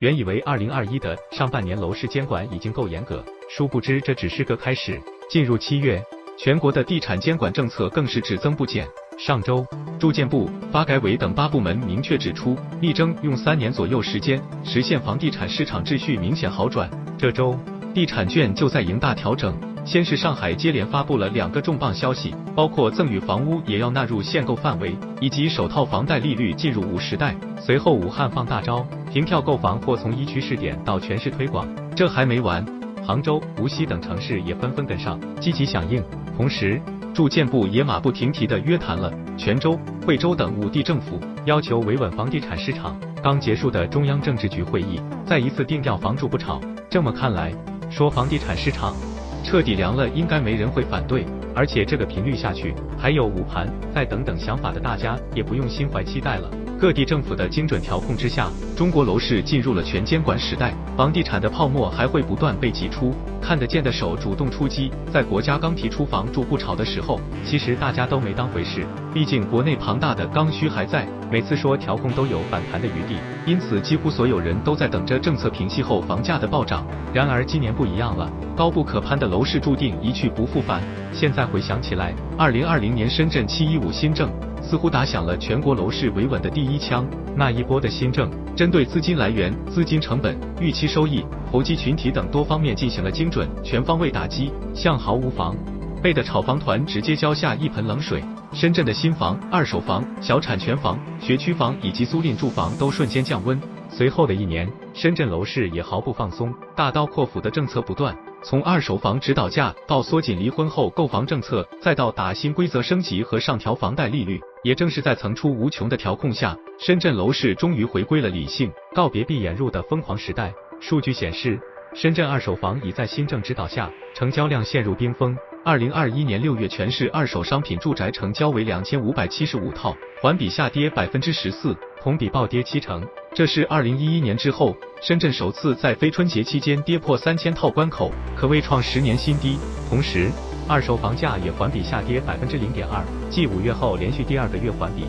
原以为二零二一的上半年楼市监管已经够严格，殊不知这只是个开始。进入七月，全国的地产监管政策更是只增不减。上周，住建部、发改委等八部门明确指出，力争用三年左右时间实现房地产市场秩序明显好转。这周，地产券就在迎大调整。先是上海接连发布了两个重磅消息，包括赠与房屋也要纳入限购范围，以及首套房贷利率进入五十代。随后，武汉放大招，凭票购房或从一区试点到全市推广。这还没完，杭州、无锡等城市也纷纷跟上，积极响应。同时，住建部也马不停蹄地约谈了泉州、惠州等五地政府，要求维稳房地产市场。刚结束的中央政治局会议，再一次定调房住不炒。这么看来，说房地产市场彻底凉了，应该没人会反对。而且这个频率下去，还有捂盘、再等等想法的大家，也不用心怀期待了。各地政府的精准调控之下，中国楼市进入了全监管时代，房地产的泡沫还会不断被挤出，看得见的手主动出击。在国家刚提出房住不炒的时候，其实大家都没当回事，毕竟国内庞大的刚需还在，每次说调控都有反弹的余地，因此几乎所有人都在等着政策平息后房价的暴涨。然而今年不一样了，高不可攀的楼市注定一去不复返。现在回想起来，二零二零年深圳七一五新政。似乎打响了全国楼市维稳的第一枪。那一波的新政，针对资金来源、资金成本、预期收益、投机群体等多方面进行了精准、全方位打击，向毫无防备的炒房团直接浇下一盆冷水。深圳的新房、二手房、小产权房、学区房以及租赁住房都瞬间降温。随后的一年，深圳楼市也毫不放松，大刀阔斧的政策不断。从二手房指导价到缩紧离婚后购房政策，再到打新规则升级和上调房贷利率，也正是在层出无穷的调控下，深圳楼市终于回归了理性，告别闭眼入的疯狂时代。数据显示，深圳二手房已在新政指导下，成交量陷入冰封。二零二一年六月，全市二手商品住宅成交为两千五百七十五套，环比下跌百分之十四，同比暴跌七成。这是二零一一年之后，深圳首次在非春节期间跌破三千套关口，可谓创十年新低。同时，二手房价也环比下跌百分之零点二，继五月后连续第二个月环比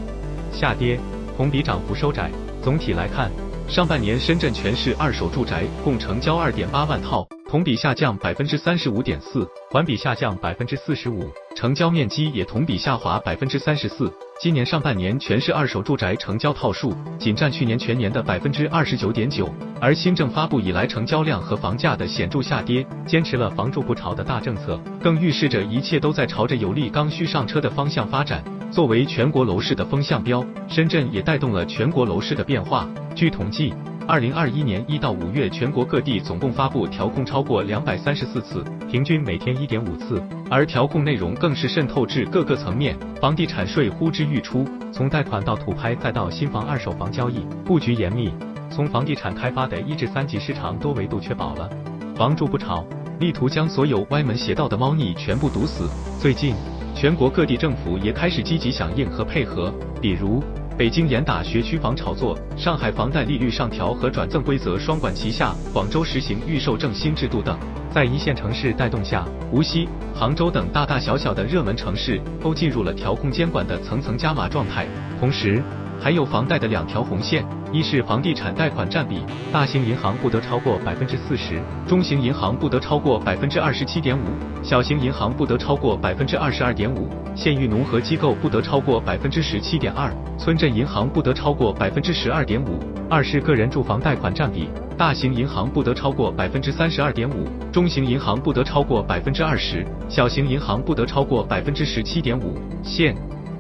下跌，同比涨幅收窄。总体来看，上半年深圳全市二手住宅共成交二点八万套。同比下降百分之三十五点四，环比下降百分之四十五，成交面积也同比下滑百分之三十四。今年上半年全市二手住宅成交套数仅占去年全年的百分之二十九点九，而新政发布以来成交量和房价的显著下跌，坚持了房住不炒的大政策，更预示着一切都在朝着有利刚需上车的方向发展。作为全国楼市的风向标，深圳也带动了全国楼市的变化。据统计。二零二一年一到五月，全国各地总共发布调控超过两百三十四次，平均每天一点五次，而调控内容更是渗透至各个层面，房地产税呼之欲出，从贷款到土拍再到新房、二手房交易，布局严密，从房地产开发的一至三级市场多维度确保了房住不炒，力图将所有歪门邪道的猫腻全部堵死。最近，全国各地政府也开始积极响应和配合，比如。北京严打学区房炒作，上海房贷利率上调和转赠规则双管齐下，广州实行预售证新制度等，在一线城市带动下，无锡、杭州等大大小小的热门城市都进入了调控监管的层层加码状态，同时。还有房贷的两条红线，一是房地产贷款占比，大型银行不得超过百分之四十，中型银行不得超过百分之二十七点五，小型银行不得超过百分之二十二点五，县域农合机构不得超过百分之十七点二，村镇银行不得超过百分之十二点五。二是个人住房贷款占比，大型银行不得超过百分之三十二点五，中型银行不得超过百分之二十，小型银行不得超过百分之十七点五。县。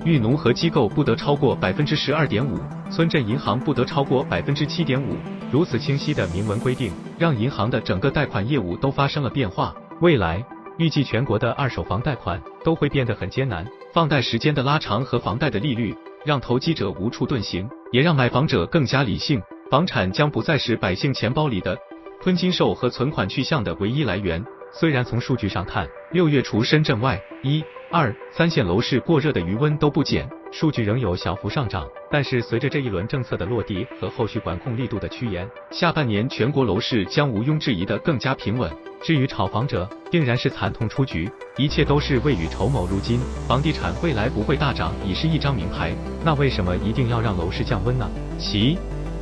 域农合机构不得超过百分之十二点五，村镇银行不得超过百分之七点五。如此清晰的明文规定，让银行的整个贷款业务都发生了变化。未来预计全国的二手房贷款都会变得很艰难，放贷时间的拉长和房贷的利率，让投机者无处遁形，也让买房者更加理性。房产将不再是百姓钱包里的吞金兽和存款去向的唯一来源。虽然从数据上看，六月除深圳外，一。二三线楼市过热的余温都不减，数据仍有小幅上涨。但是随着这一轮政策的落地和后续管控力度的趋严，下半年全国楼市将毋庸置疑的更加平稳。至于炒房者，定然是惨痛出局。一切都是未雨绸缪。如今房地产未来不会大涨，已是一张名牌。那为什么一定要让楼市降温呢？其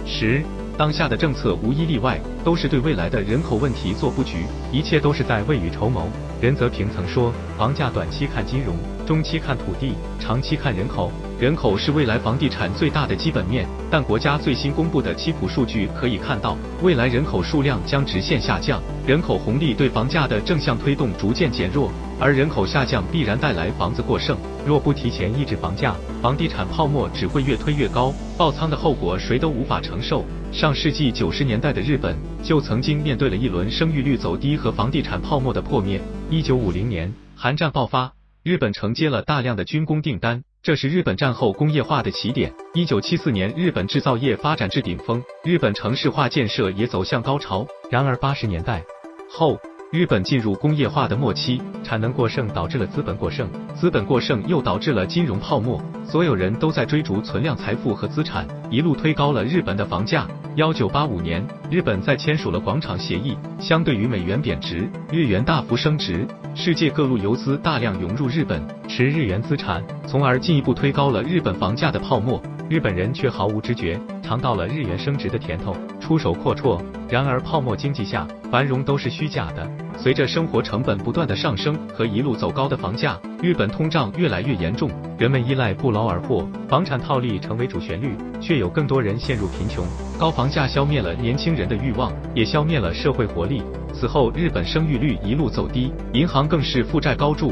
实。当下的政策无一例外都是对未来的人口问题做布局，一切都是在未雨绸缪。任泽平曾说，房价短期看金融，中期看土地，长期看人口。人口是未来房地产最大的基本面，但国家最新公布的七普数据可以看到，未来人口数量将直线下降，人口红利对房价的正向推动逐渐减弱，而人口下降必然带来房子过剩。若不提前抑制房价，房地产泡沫只会越推越高，爆仓的后果谁都无法承受。上世纪九十年代的日本就曾经面对了一轮生育率走低和房地产泡沫的破灭。一九五零年，韩战爆发，日本承接了大量的军工订单。这是日本战后工业化的起点。一九七四年，日本制造业发展至顶峰，日本城市化建设也走向高潮。然而八十年代后，日本进入工业化的末期，产能过剩导致了资本过剩，资本过剩又导致了金融泡沫，所有人都在追逐存量财富和资产，一路推高了日本的房价。幺九八五年，日本在签署了广场协议，相对于美元贬值，日元大幅升值，世界各路游资大量涌入日本，持日元资产，从而进一步推高了日本房价的泡沫。日本人却毫无知觉，尝到了日元升值的甜头，出手阔绰。然而泡沫经济下，繁荣都是虚假的。随着生活成本不断的上升和一路走高的房价，日本通胀越来越严重，人们依赖不劳而获，房产套利成为主旋律，却有更多人陷入贫穷。高房价消灭了年轻人的欲望，也消灭了社会活力。此后，日本生育率一路走低，银行更是负债高筑。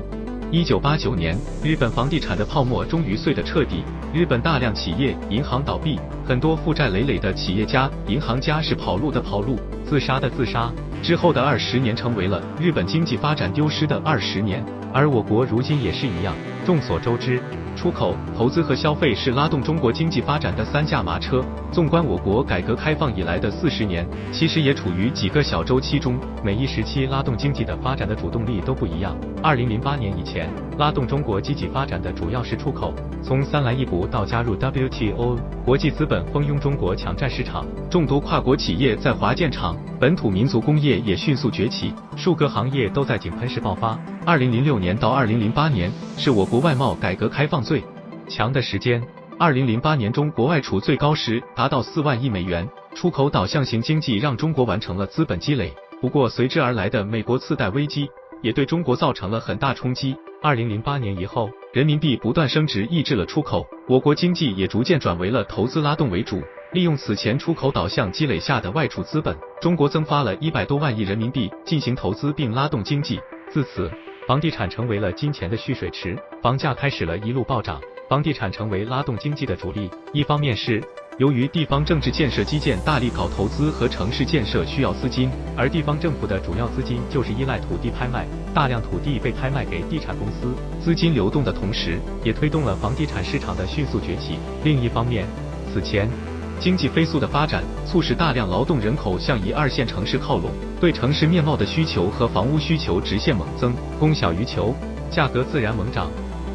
一九八九年，日本房地产的泡沫终于碎得彻底，日本大量企业、银行倒闭，很多负债累累的企业家、银行家是跑路的跑路，自杀的自杀。之后的二十年成为了日本经济发展丢失的二十年，而我国如今也是一样。众所周知。出口、投资和消费是拉动中国经济发展的三驾马车。纵观我国改革开放以来的四十年，其实也处于几个小周期中，每一时期拉动经济的发展的主动力都不一样。二零零八年以前，拉动中国积极发展的主要是出口。从三来一补到加入 WTO，国际资本蜂拥中国抢占市场，众多跨国企业在华建厂，本土民族工业也迅速崛起，数个行业都在井喷式爆发。二零零六年到二零零八年是我国外贸改革开放最强的时间。二零零八年中国外储最高时达到四万亿美元，出口导向型经济让中国完成了资本积累。不过随之而来的美国次贷危机也对中国造成了很大冲击。二零零八年以后，人民币不断升值抑制了出口，我国经济也逐渐转为了投资拉动为主。利用此前出口导向积累下的外储资本，中国增发了一百多万亿人民币进行投资并拉动经济。自此。房地产成为了金钱的蓄水池，房价开始了一路暴涨，房地产成为拉动经济的主力。一方面是由于地方政治建设基建大力搞投资和城市建设需要资金，而地方政府的主要资金就是依赖土地拍卖，大量土地被拍卖给地产公司，资金流动的同时，也推动了房地产市场的迅速崛起。另一方面，此前。经济飞速的发展，促使大量劳动人口向一二线城市靠拢，对城市面貌的需求和房屋需求直线猛增，供小于求，价格自然猛涨。